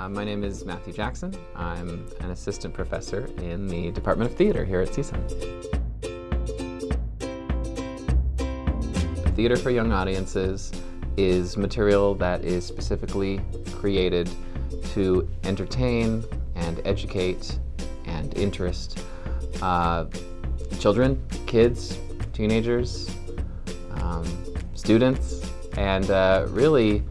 Uh, my name is Matthew Jackson. I'm an assistant professor in the Department of Theater here at CSUN. Theater for Young Audiences is material that is specifically created to entertain and educate and interest uh, children, kids, teenagers, um, students, and uh, really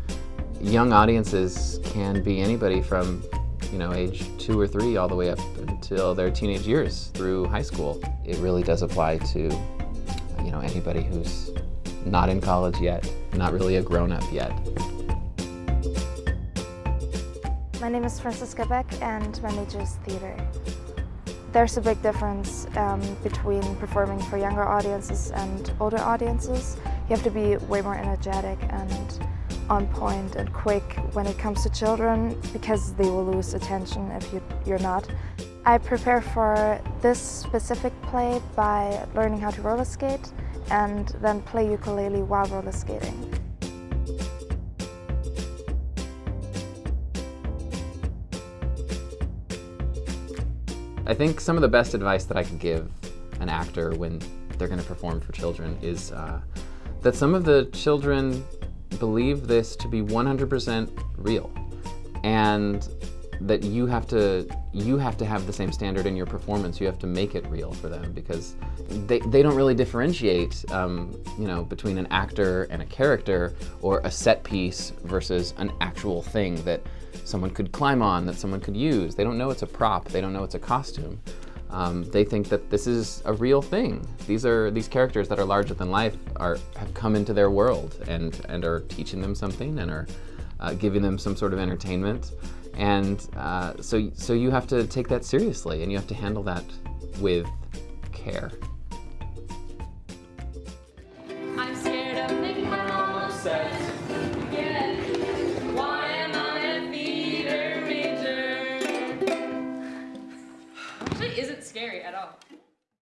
young audiences can be anybody from you know, age two or three all the way up until their teenage years through high school. It really does apply to, you know, anybody who's not in college yet, not really a grown-up yet. My name is Franziska Beck and my major is theater. There's a big difference um, between performing for younger audiences and older audiences. You have to be way more energetic and on point and quick when it comes to children because they will lose attention if you, you're not. I prepare for this specific play by learning how to roller skate and then play ukulele while roller skating. I think some of the best advice that I could give an actor when they're going to perform for children is uh, that some of the children believe this to be 100% real. And that you have to you have to have the same standard in your performance. You have to make it real for them because they, they don't really differentiate um, you know between an actor and a character or a set piece versus an actual thing that someone could climb on that someone could use. They don't know it's a prop. They don't know it's a costume. Um, they think that this is a real thing. These are these characters that are larger than life are have come into their world and and are teaching them something and are uh, giving them some sort of entertainment. And uh, so, so you have to take that seriously and you have to handle that with care. Actually isn't scary at all.